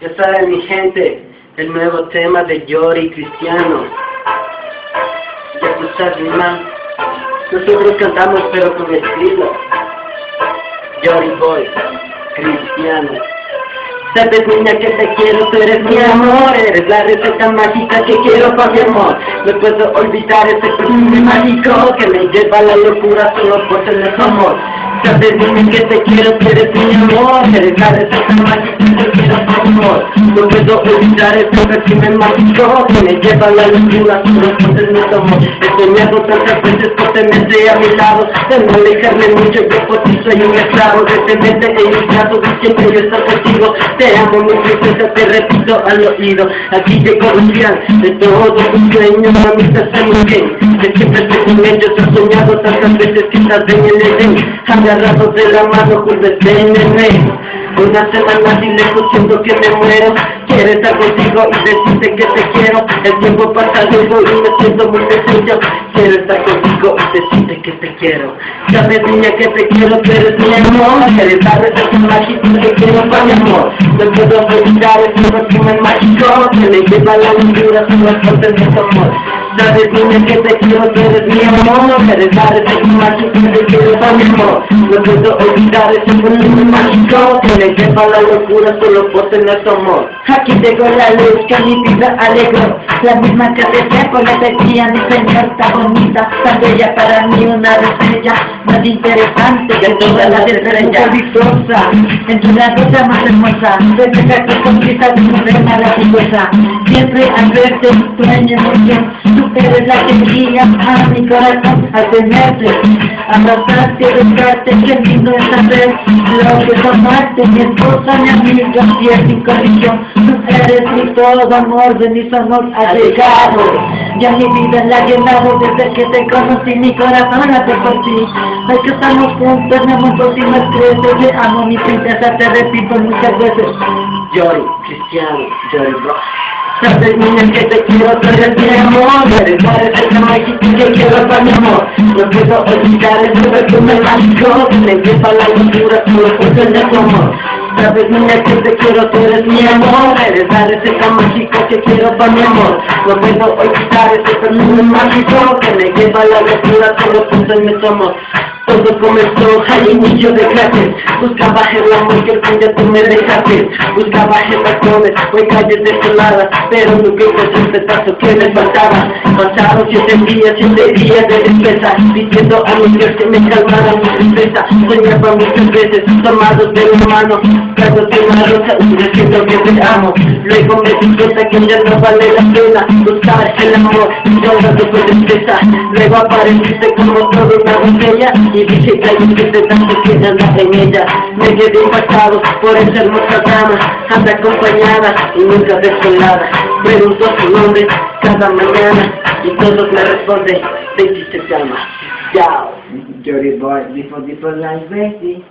Ya saben mi gente, el nuevo tema de Yori Cristiano. Ya tú sabes, man. Nosotros cantamos pero con estilo. Yori Boy, Cristiano. Sabes niña que te quiero, tú eres mi amor Eres la receta mágica que quiero para mi amor No puedo olvidar ese perfume mágico Que me lleva a la locura solo por tener tu amor Sabes niña que te quiero, tú eres mi amor. Eres la receta mágica que quiero mi amor No puedo olvidar ese perfume mágico Que me lleva a la locura solo por tener tu amor. He soñado tantas veces por tenerte a mi lado. De no alejarme mucho, yo por ti soy un esclavo. De tenerte en siempre yo estar contigo. Te amo mi princesa, te repito al oído. Aquí te conocían de todos tus sueños Mami, estás muy bien Que siempre estoy con ellos He soñado tantas veces que estás en el Edén Agarrados de la mano juntos en el una semana sin lejos siento que me muero. Quiero estar contigo y decirte que te quiero. El tiempo pasa luego y me siento muy sencillo. Quiero estar contigo y decirte que te quiero. Sabes niña que te quiero, tú eres mi amor. Eres la receta mágica que quiero para mi amor. No puedo olvidar ese perfume mágico Que me lleva la solo por tener tu amor Sabes niña que te quiero, tú eres mi amor Eres la receta mágica que quiero para mi amor No. Puedo olvidar ese perfume mágico Que me lleva la locura solo por tener tu amor. Aquí tengo la luz que mi vida alegró. La misma que hace tiempo me decía mi señor Está bonita, tan bella para mí una estrella Más interesante que todas las estrellas. Viciosa, en tu la cosa más hermosa Desde que sonrisa de mujer maravillosa Siempre al verte sueño emoción Tú eres la que guía a mi corazón Al tenerte, abrazarte, besarte Qué lindo es saber lo que tomaste Mi esposa, mi amiga, fiel sin condición Tú eres mi todo amor, de mis amor ha Ya mi vida la ha llenado desde que te conocí Mi corazón late por ti Hoy que estamos juntos, mi amor por ti me crece Te amo mi princesa, te repito muchas veces Joy, Cristiano, Joy Bro Sabes niña que te quiero, tú eres mi amor. Eres la receta mágica que quiero para mi amor. No puedo olvidar ese perfume mágico. Que me lleva a la locura solo por tener tu amor. Sabes niña que te quiero, tú eres mi amor. Eres la receta mágica que quiero para mi amor. No puedo olvidar ese perfume mágico Que me lleva a la locura solo por tener tu amor todo comenzó al inicio de clases Buscaba el amor que algún día tú me dejaste. Buscaba el tacones, fue calles desoladas Pero nunca encontré el pedazo que me faltaba. Pasaron siete días, siete días de despesa Diciendo a mi Dios que me calmara mi tristeza. Soñaba muchas veces, tomados de mi mano. Dándote una rosa y diciendo que te amo. Luego me di cuenta que ya no vale la pena Buscar el amor. Y ahora después de tristeza Luego apareciste como toda una botella y hay que te tanto que anda en ella Me quedé impactado por esa hermosa dama Anda acompañada y nunca desolada Pregunto su nombre cada mañana Y todos me responden Baby se llama Chao. Dirty boy, before, before life, baby